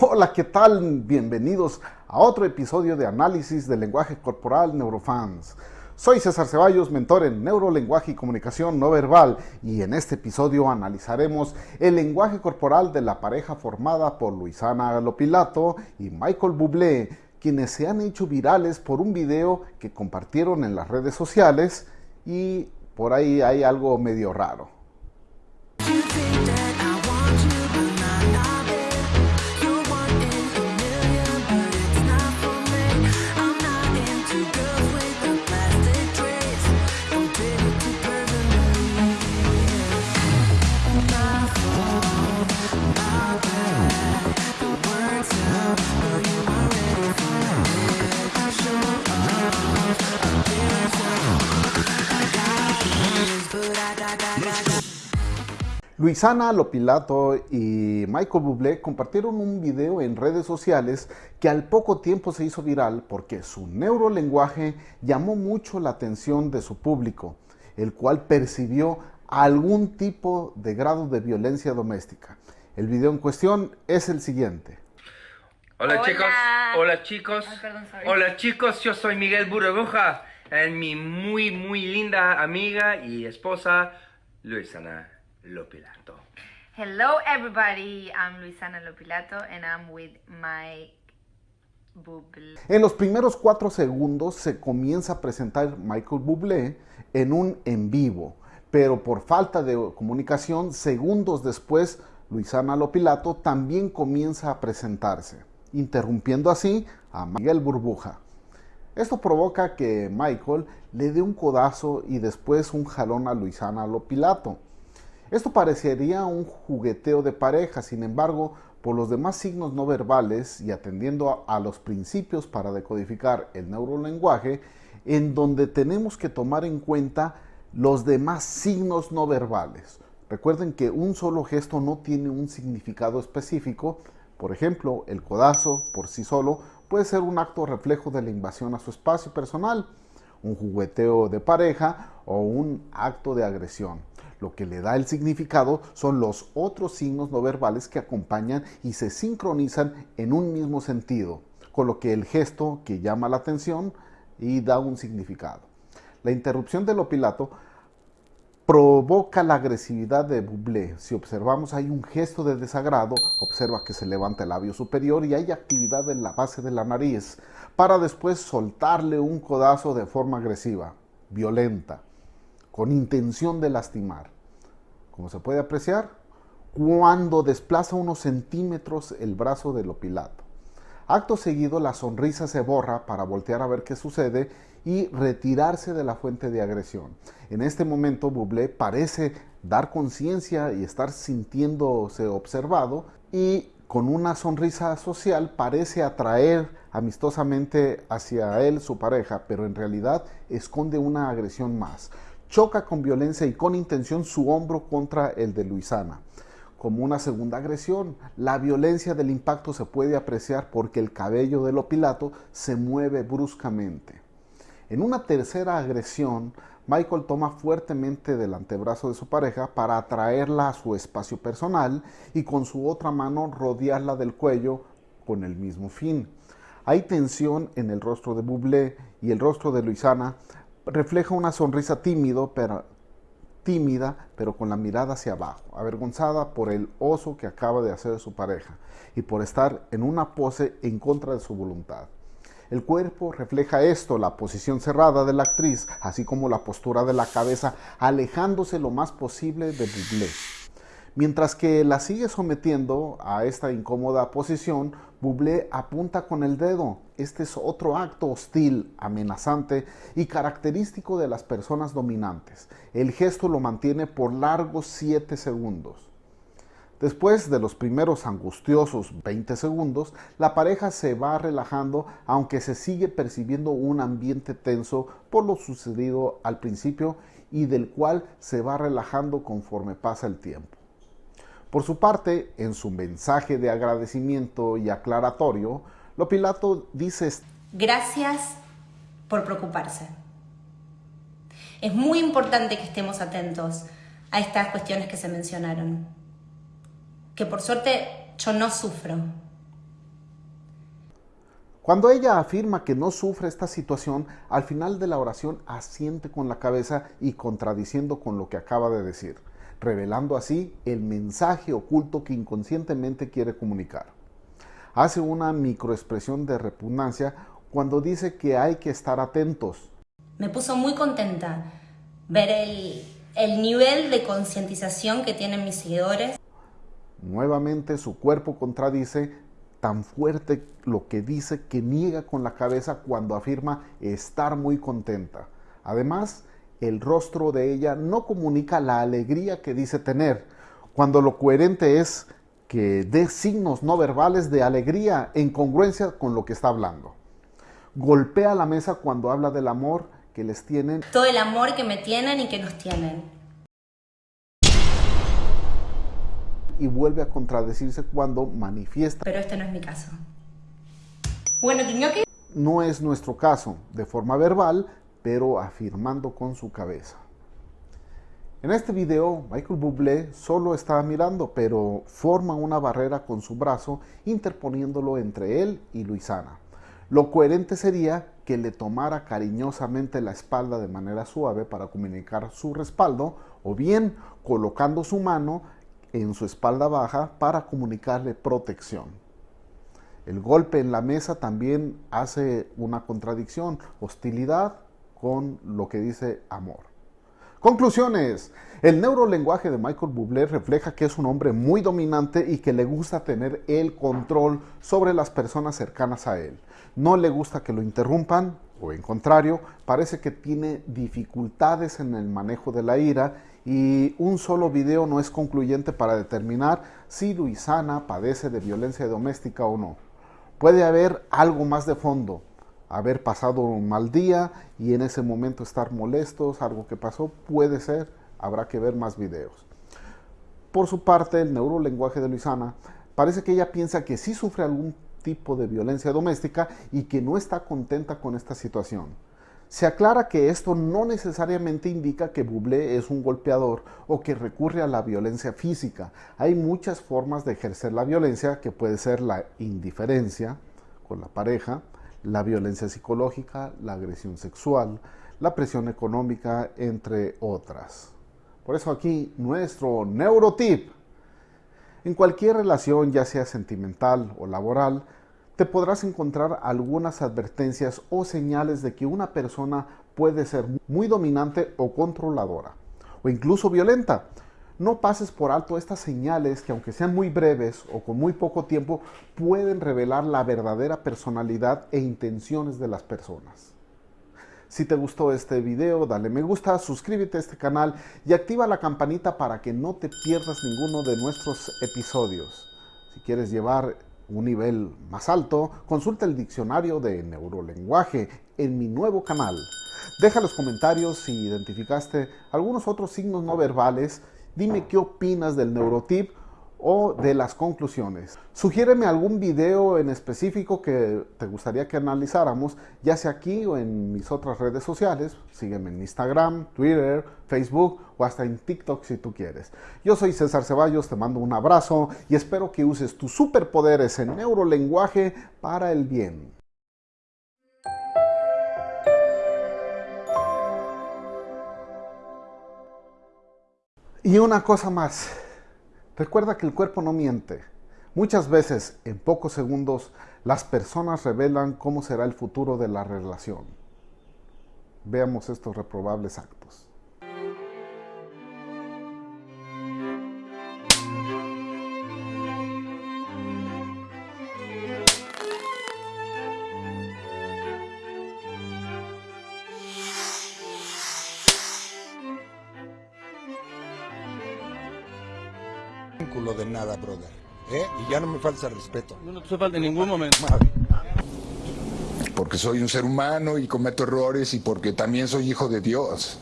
Hola, ¿qué tal? Bienvenidos a otro episodio de análisis del lenguaje corporal Neurofans. Soy César Ceballos, mentor en neurolenguaje y comunicación no verbal, y en este episodio analizaremos el lenguaje corporal de la pareja formada por Luisana Lopilato y Michael Bublé, quienes se han hecho virales por un video que compartieron en las redes sociales y por ahí hay algo medio raro. Luisana Lopilato y Michael Bublé compartieron un video en redes sociales que al poco tiempo se hizo viral porque su neurolenguaje llamó mucho la atención de su público, el cual percibió algún tipo de grado de violencia doméstica. El video en cuestión es el siguiente. Hola, chicos, hola. Chicos, hola chicos, yo soy Miguel Burbuja, en mi muy muy linda amiga y esposa Luisana Lopilato. Hello everybody, I'm Luisana Lopilato and I'm with my Bublé. En los primeros cuatro segundos se comienza a presentar Michael Bublé en un en vivo, pero por falta de comunicación, segundos después, Luisana Lopilato también comienza a presentarse, interrumpiendo así a Miguel Burbuja. Esto provoca que Michael le dé un codazo y después un jalón a Luisana Lopilato. Esto parecería un jugueteo de pareja, sin embargo, por los demás signos no verbales y atendiendo a, los principios para decodificar el neurolenguaje, en donde tenemos que tomar en cuenta los demás signos no verbales. Recuerden que un solo gesto no tiene un significado específico. Por ejemplo, el codazo por sí solo puede ser un acto reflejo de la invasión a su espacio personal, un jugueteo de pareja o un acto de agresión. Lo que le da el significado son los otros signos no verbales que acompañan y se sincronizan en un mismo sentido, con lo que el gesto que llama la atención y da un significado. La interrupción del opilato provoca la agresividad de Bublé. Si observamos hay un gesto de desagrado, observa que se levanta el labio superior y hay actividad en la base de la nariz, para después soltarle un codazo de forma agresiva, violenta con intención de lastimar. Como se puede apreciar, cuando desplaza unos centímetros el brazo del opilato. Acto seguido, la sonrisa se borra para voltear a ver qué sucede y retirarse de la fuente de agresión. En este momento, Bublé parece dar conciencia y estar sintiéndose observado y con una sonrisa social parece atraer amistosamente hacia él su pareja, pero en realidad esconde una agresión más choca con violencia y con intención su hombro contra el de Luisana. Como una segunda agresión, la violencia del impacto se puede apreciar porque el cabello del opilato se mueve bruscamente. En una tercera agresión, Michael toma fuertemente del antebrazo de su pareja para atraerla a su espacio personal y con su otra mano rodearla del cuello con el mismo fin. Hay tensión en el rostro de Bublé y el rostro de Luisana refleja una sonrisa tímido, pero, tímida, pero con la mirada hacia abajo, avergonzada por el oso que acaba de hacer su pareja y por estar en una pose en contra de su voluntad. El cuerpo refleja esto, la posición cerrada de la actriz, así como la postura de la cabeza, alejándose lo más posible de Bublé. Mientras que la sigue sometiendo a esta incómoda posición, Bublé apunta con el dedo. Este es otro acto hostil, amenazante y característico de las personas dominantes. El gesto lo mantiene por largos 7 segundos. Después de los primeros angustiosos 20 segundos, la pareja se va relajando aunque se sigue percibiendo un ambiente tenso por lo sucedido al principio y del cual se va relajando conforme pasa el tiempo. Por su parte, en su mensaje de agradecimiento y aclaratorio, Lopilato dice... Gracias por preocuparse. Es muy importante que estemos atentos a estas cuestiones que se mencionaron. Que por suerte yo no sufro Cuando ella afirma que no sufre esta situación, al final de la oración asiente con la cabeza y contradiciendo con lo que acaba de decir, revelando así el mensaje oculto que inconscientemente quiere comunicar. Hace una microexpresión de repugnancia cuando dice que hay que estar atentos. Me puso muy contenta ver el, el nivel de concientización que tienen mis seguidores. Nuevamente su cuerpo contradice tan fuerte lo que dice que niega con la cabeza cuando afirma estar muy contenta. Además, el rostro de ella no comunica la alegría que dice tener, cuando lo coherente es que dé signos no verbales de alegría en congruencia con lo que está hablando. Golpea la mesa cuando habla del amor que les tienen. Todo el amor que me tienen y que nos tienen. y vuelve a contradecirse cuando manifiesta. Pero este no es mi caso. Bueno, que... No es nuestro caso, de forma verbal, pero afirmando con su cabeza. En este video, Michael Bublé solo está mirando, pero forma una barrera con su brazo, interponiéndolo entre él y Luisana. Lo coherente sería que le tomara cariñosamente la espalda de manera suave para comunicar su respaldo, o bien colocando su mano en su espalda baja para comunicarle protección. El golpe en la mesa también hace una contradicción, hostilidad con lo que dice amor. Conclusiones. El neurolenguaje de Michael Bublé refleja que es un hombre muy dominante y que le gusta tener el control sobre las personas cercanas a él. No le gusta que lo interrumpan, o en contrario, parece que tiene dificultades en el manejo de la ira y un solo video no es concluyente para determinar si Luisana padece de violencia doméstica o no. Puede haber algo más de fondo, haber pasado un mal día y en ese momento estar molestos, algo que pasó, puede ser, habrá que ver más videos. Por su parte, el neurolenguaje de Luisana parece que ella piensa que sí sufre algún tipo de violencia doméstica y que no está contenta con esta situación. Se aclara que esto no necesariamente indica que Bublé es un golpeador o que recurre a la violencia física. Hay muchas formas de ejercer la violencia que puede ser la indiferencia con la pareja, la violencia psicológica, la agresión sexual, la presión económica, entre otras. Por eso aquí nuestro neurotip. En cualquier relación, ya sea sentimental o laboral, te podrás encontrar algunas advertencias o señales de que una persona puede ser muy dominante o controladora, o incluso violenta. No pases por alto estas señales que aunque sean muy breves o con muy poco tiempo, pueden revelar la verdadera personalidad e intenciones de las personas. Si te gustó este video, dale me gusta, suscríbete a este canal y activa la campanita para que no te pierdas ninguno de nuestros episodios. Si quieres llevar un nivel más alto, consulta el diccionario de neurolenguaje en mi nuevo canal. Deja los comentarios si identificaste algunos otros signos no verbales. Dime qué opinas del neurotip o de las conclusiones. Sugiéreme algún video en específico que te gustaría que analizáramos, ya sea aquí o en mis otras redes sociales. Sígueme en Instagram, Twitter, Facebook o hasta en TikTok si tú quieres. Yo soy César Ceballos, te mando un abrazo y espero que uses tus superpoderes en neurolenguaje para el bien. Y una cosa más. Recuerda que el cuerpo no miente. Muchas veces, en pocos segundos, las personas revelan cómo será el futuro de la relación. Veamos estos reprobables actos. De nada, brother. ¿eh? Y ya no me falta respeto. No te falta en ningún momento. Porque soy un ser humano y cometo errores y porque también soy hijo de Dios.